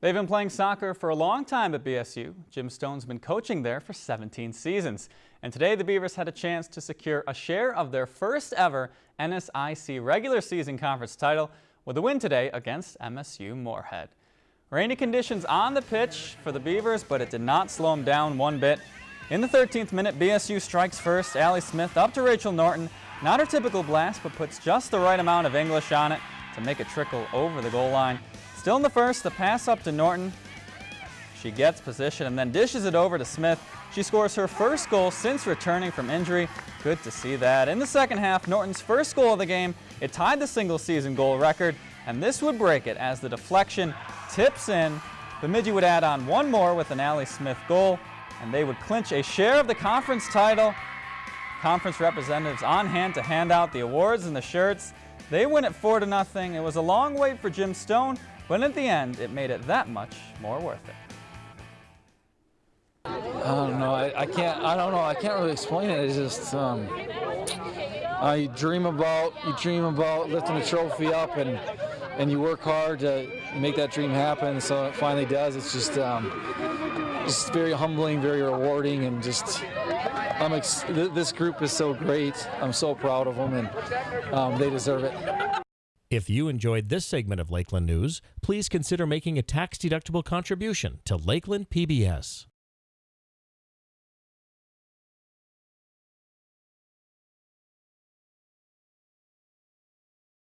They've been playing soccer for a long time at BSU. Jim Stone's been coaching there for 17 seasons. And today the Beavers had a chance to secure a share of their first ever NSIC regular season conference title with a win today against MSU Moorhead. Rainy conditions on the pitch for the Beavers, but it did not slow them down one bit. In the 13th minute, BSU strikes first. Allie Smith up to Rachel Norton. Not her typical blast, but puts just the right amount of English on it to make it trickle over the goal line. Still in the first, the pass up to Norton. She gets position and then dishes it over to Smith. She scores her first goal since returning from injury. Good to see that. In the second half, Norton's first goal of the game, it tied the single season goal record, and this would break it as the deflection tips in. Bemidji would add on one more with an Allie Smith goal, and they would clinch a share of the conference title. Conference representatives on hand to hand out the awards and the shirts. They win it 4 to nothing. It was a long wait for Jim Stone, but at the end, it made it that much more worth it. I don't know. I, I can't. I don't know. I can't really explain it. It's just um, uh, you dream about you dream about lifting a trophy up and and you work hard to make that dream happen. So it finally does. It's just um, just very humbling, very rewarding, and just I'm ex- this group is so great. I'm so proud of them, and um, they deserve it. If you enjoyed this segment of Lakeland News, please consider making a tax-deductible contribution to Lakeland PBS.